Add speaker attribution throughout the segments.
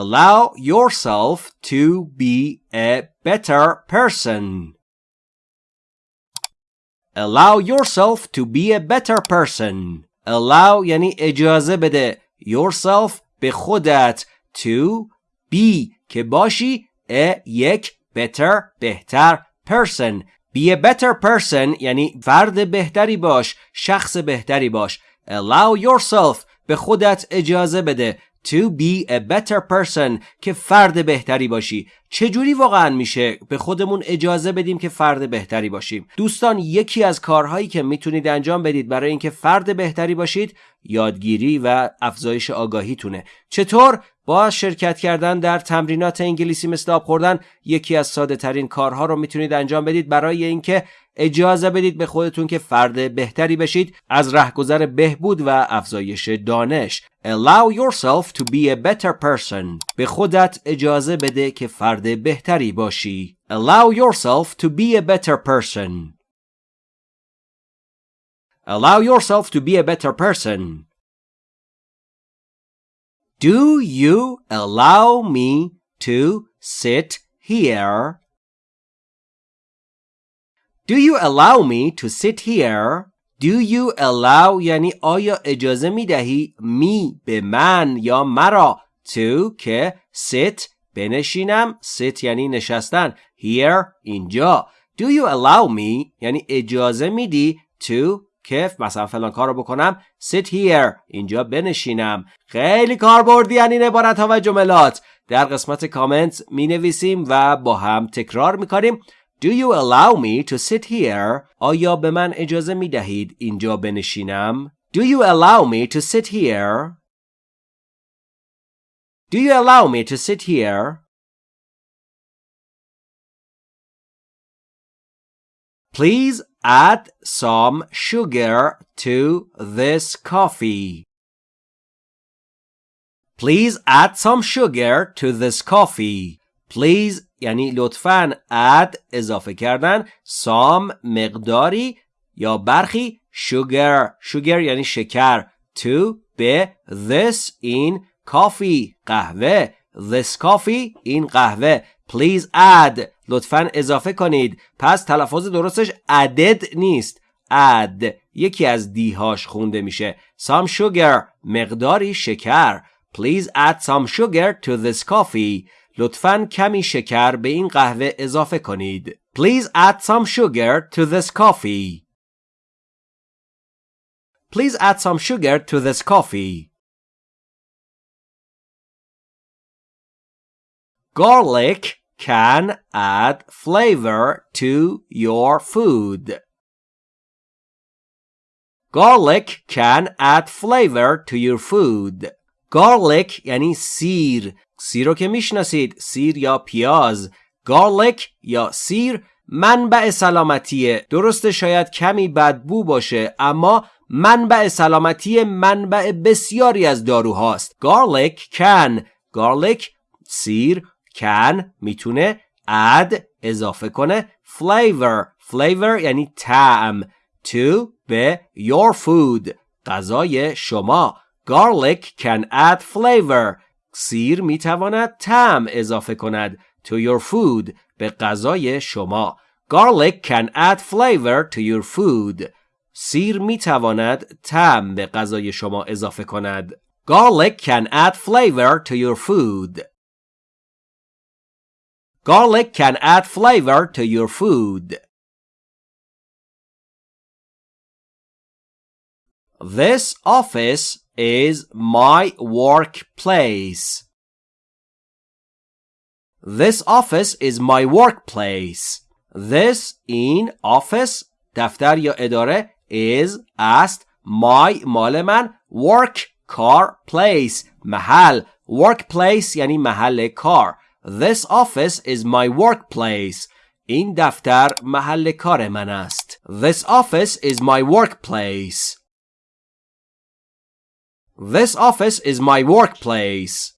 Speaker 1: allow yourself to be a better person allow yourself to be a better person allow یعنی اجازه بده yourself به خودت to be که باشی a یک better بهتر person be a better person یعنی فرد بهتری باش شخص بهتری باش allow yourself به خودت اجازه بده to be a better person که فرد بهتری باشی. چجوری واقعا میشه به خودمون اجازه بدیم که فرد بهتری باشیم؟ دوستان یکی از کارهایی که می‌تونید انجام بدید برای اینکه فرد بهتری باشید یادگیری و افزایش آگاهیتونه. چطور؟ با شرکت کردن در تمرینات انگلیسی مثل آب خوردن یکی از ساده ترین کارها رو می‌تونید انجام بدید برای اینکه اجازه بدید به خودتون که فرد بهتری بشید از رهگذر بهبود و افزایش دانش Allow yourself to be a better person به خودت اجازه بده که فرد بهتری باشی Allow yourself to be a better person Allow yourself to be a better person Do you allow me to sit here? Do you allow me to sit here? Do you allow یعنی آیا اجازه می دهی می به من یا مرا to که sit بنشینم? Sit یعنی نشستن. Here اینجا. Do you allow me یعنی اجازه میدی to که مثلا فلان کار رو بکنم sit here اینجا بنشینم. خیلی کاربردی این عبارت ها و جملات در قسمت کامنت می نویسیم و با هم تکرار می کنیم Do you allow me to sit here? آیا به من اجازه می دهید اینجا بنشینم؟ Do you allow me to sit here? Do you allow me to sit here? Please add some sugar to this coffee. Please add some sugar to this coffee. Please یعنی لطفاً add اضافه کردن some مقداری یا برخی sugar. Sugar یعنی شکر. To به this این coffee قهوه. This coffee این قهوه. Please add. لطفا اضافه کنید. پس تلفظ درستش added نیست. Add. یکی از دیهاش خونده میشه. Some sugar. مقداری شکر. Please add some sugar to this coffee. لطفا کمی شکر به این قهوه اضافه کنید please add some sugar to this coffee please add some sugar to this coffee Garlic can add flavor to your food. Garlic can add flavor to your food. Garlic یعنی سیر. سیر رو که می‌شناسید. سیر یا پیاز. Garlic یا سیر منبع سلامتیه. درسته شاید کمی بدبو باشه اما منبع سلامتی منبع بسیاری از داروهاست. Garlic can. Garlic سیر can می‌تونه add اضافه کنه flavor flavor یعنی طعم to به your food غذای شما garlic can add flavor سیر می‌تواند طعم اضافه کند to your food به غذای شما garlic can add flavor to your food سیر می‌تواند طعم به غذای شما اضافه کند garlic can add flavor to your food Garlic can add flavor to your food. This office is my workplace. This office is my workplace. This in office دفتر یا اداره is است my مال من work کار place محل workplace یعنی محل کار This office is my workplace. این دفتر محل کار من است. This office is my workplace. This office is my workplace.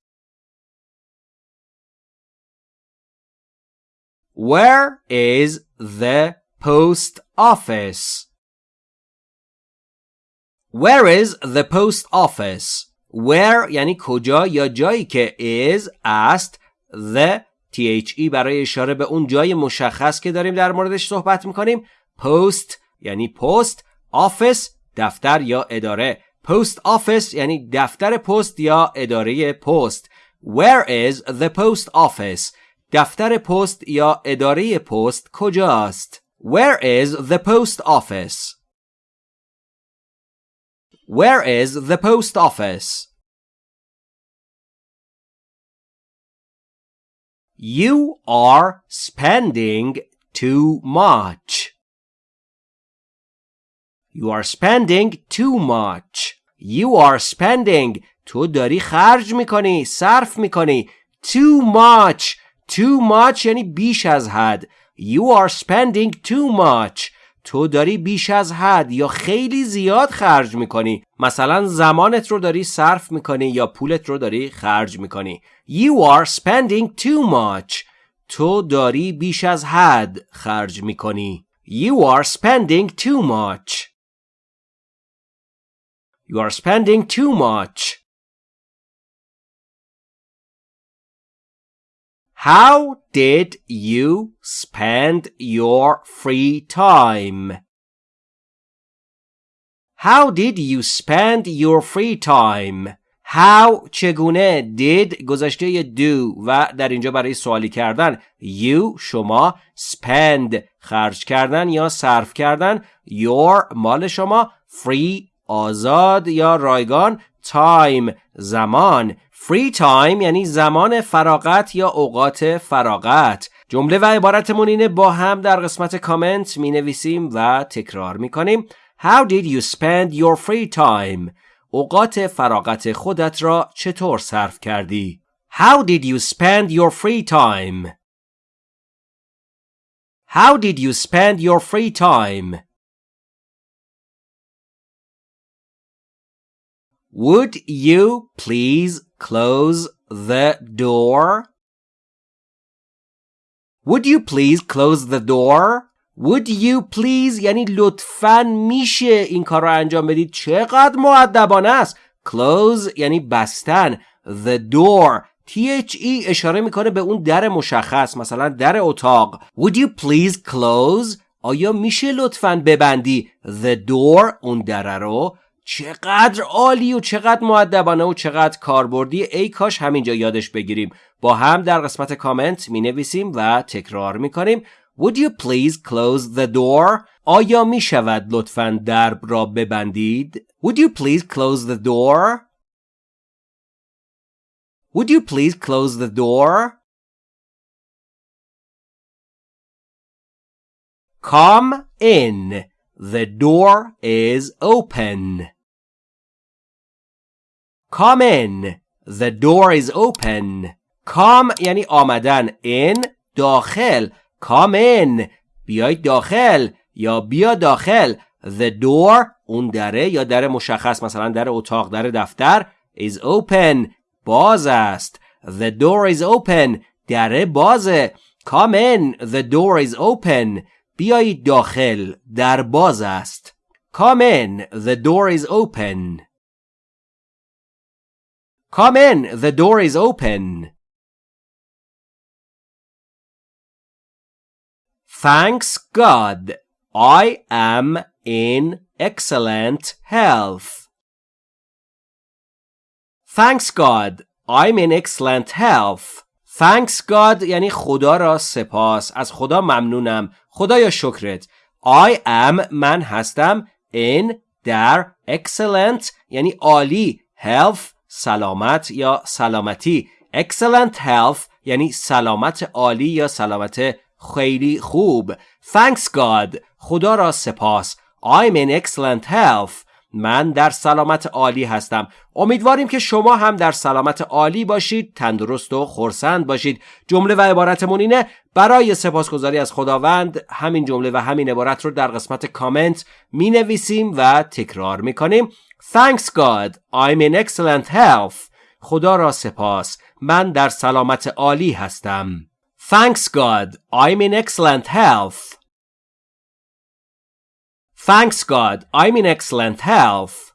Speaker 1: Where is the post office? Where is the post office? where یعنی کجا یا جایی که is است the THE برای اشاره به اون جای مشخص که داریم در موردش صحبت می‌کنیم post یعنی پست office دفتر یا اداره post office یعنی دفتر پست یا اداره پست where is the post office دفتر پست یا اداره پست کجاست where is the post office where is the post office You are spending too much. You are spending too much. You are spending. تو داری خرج می‌کنی صرف می‌کنی. Too much. Too much یعنی بیش از حد. You are spending too much. تو داری بیش از حد یا خیلی زیاد خرج می‌کنی. مثلا زمانت رو داری صرف می‌کنی یا پولت رو داری خرج می‌کنی. You are spending too much. تو داری بیش از حد خرج می‌کنی. You are spending too much. You are spending too much How did you spend your free time? How did you spend your free time? How چگونه did گذشته do و در اینجا برای سوالی کردن you شما spend خرج کردن یا صرف کردن your مال شما free آزاد یا رایگان time زمان free time یعنی زمان فراغت یا اوقات فراغت جمله و عبارتمون اینه با هم در قسمت کامنت می نویسیم و تکرار می کنیم How did you spend your free time? اوقات فراغت خودت را چطور صرف کردی؟ How did you spend your free time? How did you spend your free time? Would you please close the door? Would you please close the door? Would you please یعنی لطفا میشه این کار رو انجام بدید چقدر معدبانه است Close یعنی بستن The door THE اشاره می‌کنه به اون در مشخص مثلا در اتاق Would you please close آیا میشه لطفا ببندی The door اون در رو چقدر عالی و چقدر معدبانه و چقدر کاربردی ای کاش همینجا یادش بگیریم با هم در قسمت کامنت می نویسیم و تکرار می کنیم Would you please close the door? آیا می شود لطفا درب را ببندید؟ Would you please close the door? Would you please close the door? Come in. The door is open. Come in. The door is open. Come یعنی آمدن. In داخل. Come in. بیاید داخل یا بیا داخل. The door اون دره یا در مشخص مثلا در اتاق در دفتر is open باز است. The door is open. دره بازه. Come in. The door is open. بیایید داخل. در باز است. Come in. The door is open. Come in. The door is open. Thanks God. I am in excellent health. Thanks God. I'm in excellent health. Thanks God یعنی خدا را سپاس. از خدا ممنونم. خدایا شکرت. I am من هستم in در excellent یعنی عالی health سلامت یا سلامتی. Excellent health یعنی سلامت عالی یا سلامت خیلی خوب. Thanks God. خدا را سپاس. I'm in excellent health. من در سلامت عالی هستم. امیدواریم که شما هم در سلامت عالی باشید تندرست و خورسند باشید. جمله و عبارتمون اینه برای سپاسگزاری از خداوند همین جمله و همین عبارت رو در قسمت کامنت می نویسیم و تکرار می کنیم Thanks God I'm in excellent health خدا را سپاس من در سلامت عالی هستم Thanks God I'm in excellent health Thanks God, I'm in excellent health.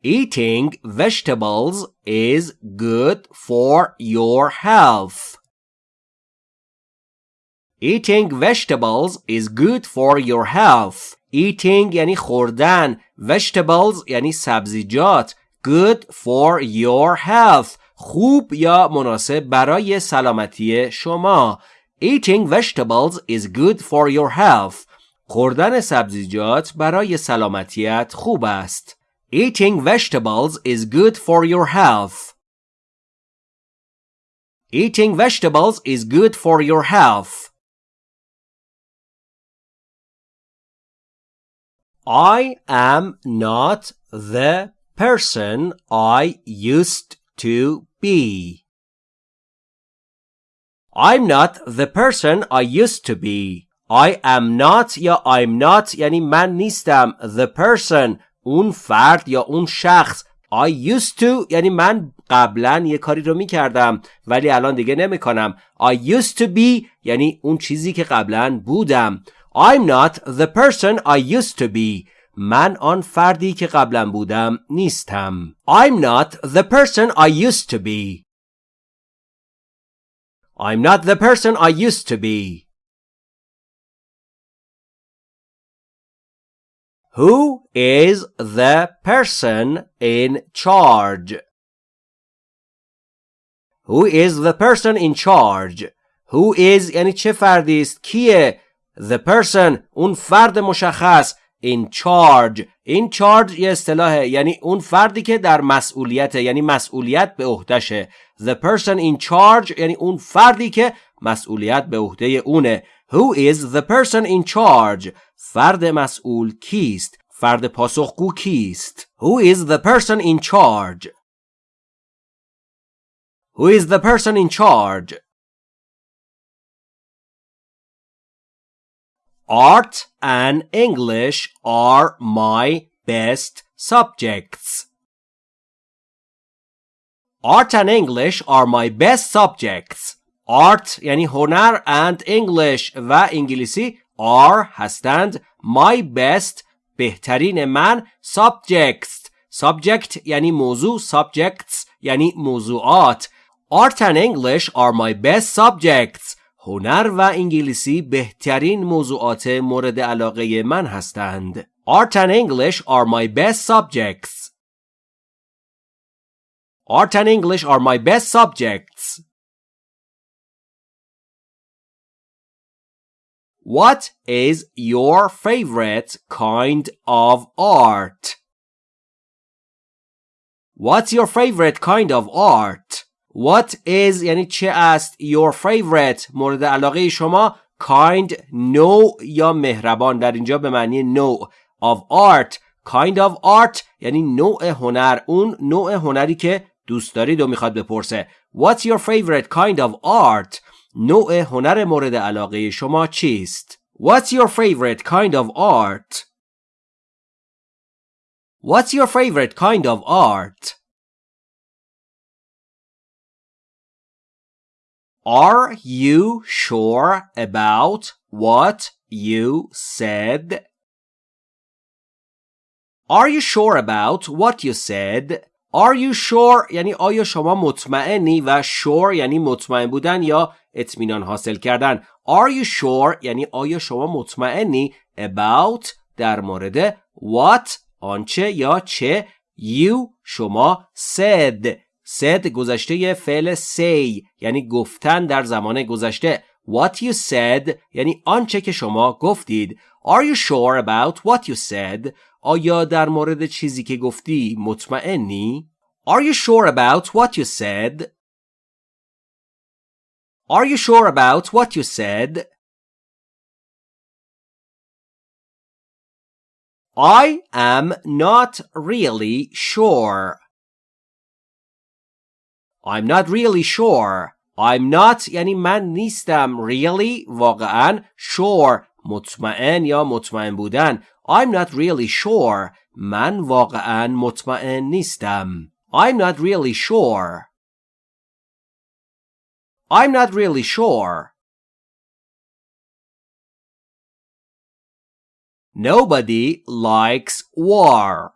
Speaker 1: Eating vegetables is good for your health. Eating vegetables is good for your health. Eating یعنی خوردن. Vegetables یعنی سبزیجات. Good for your health. خوب یا مناسب برای سلامتی شما. Eating vegetables is good for your health. خوردن سبزیجات برای سلامتیت خوب است. Eating vegetables is good for your health. Eating vegetables is good for your health. I am not the person I used to be. I'm not the person I used to be. I am not یا I'm not یعنی من نیستم the person اون فرد یا اون شخص I used to یعنی من قبلا یه کاری رو می‌کردم ولی الان دیگه نمی‌کنم I used to be یعنی اون چیزی که قبلا بودم I'm not the person I used to be من آن فردی که قبلا بودم نیستم I'm not the person I used to be I'm not the person I used to be Who is the person in charge? Who is the person in charge? Who is یعنی چه فردی است؟ کیه؟ The person اون فرد مشخص in charge. In charge یه اصطلاحه. یعنی اون فردی که در مسئولیت یعنی مسئولیت به عهدهشه. The person in charge یعنی اون فردی که مسئولیت به عهده اونه. Who is the person in charge فرد مسئول کیست؟ فرد پاسخگو کیست؟ Who is the person in charge who is the person in charge? Art and English are my best subjects. Art and English are my best subjects. Art یعنی هنر and English و انگلیسی are هستند my best بهترین من subjects subject یعنی موضوع subjects یعنی موضوعات Art and English are my best subjects هنر و انگلیسی بهترین موضوعات مورد علاقه من هستند. Art and English are my best subjects. Art and English are my best subjects. What is your favorite kind of art? What's your favorite kind of art? What is یعنی چه است your favorite مورد علاقه شما kind نوع یا مهربان در اینجا به معنی نوع of art kind of art یعنی نوع هنر اون نوع هنری که دوست دارید و می‌خواد بپرسه What's your favorite kind of art نوع هنر مورد علاقه شما چیست What's your favorite kind of art What's your favorite kind of art Are you sure about what you said? Are you sure about what you said? Are you sure یعنی آیا شما مطمئنی و sure یعنی مطمئن بودن یا اطمینان حاصل کردن Are you sure یعنی آیا شما مطمئنی about در مورد what آنچه یا چه you شما said said گذشته فعل say یعنی گفتن در زمان گذشته What you said یعنی آنچه که شما گفتید Are you sure about what you said آیا در مورد چیزی که گفتی مطمئنی Are you sure about what you said Are you sure about what you said I am not really sure I'm not really sure. I'm not یعنی من نیستم really واقعا sure مطمئن یا مطمئن بودن I'm not really sure من واقعا مطمئن نیستم I'm not really sure I'm not really sure Nobody likes war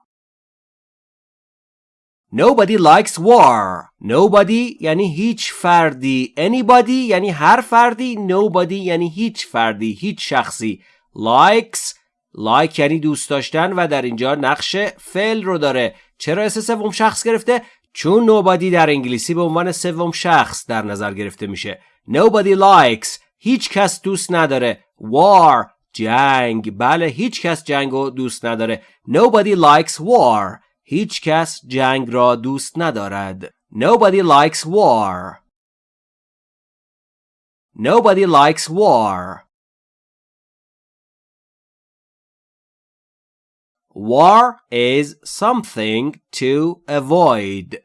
Speaker 1: Nobody likes war. Nobody یعنی هیچ فردی. Anybody یعنی هر فردی. Nobody یعنی هیچ فردی. هیچ شخصی. Likes like یعنی دوست داشتن و در اینجا نقش فعل رو داره. چرا اسم سوم شخص گرفته؟ چون nobody در انگلیسی به عنوان سوم شخص در نظر گرفته میشه. Nobody likes هیچ کس دوست نداره. War جنگ بله هیچ کس جنگ رو دوست نداره. Nobody likes war هیچ کس جنگ را دوست ندارد. Nobody likes war. Nobody likes war. War is something to avoid.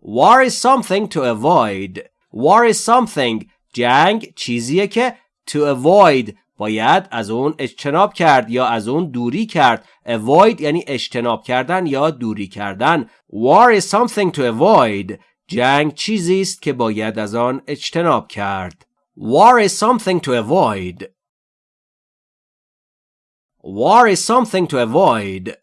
Speaker 1: War is something to avoid. War is something جنگ چیزیه که to avoid باید از اون اجتناب کرد یا از اون دوری کرد. Avoid یعنی اجتناب کردن یا دوری کردن. War is something to avoid. جنگ چیزی است که باید از آن اجتناب کرد. War is something to avoid. War is something to avoid.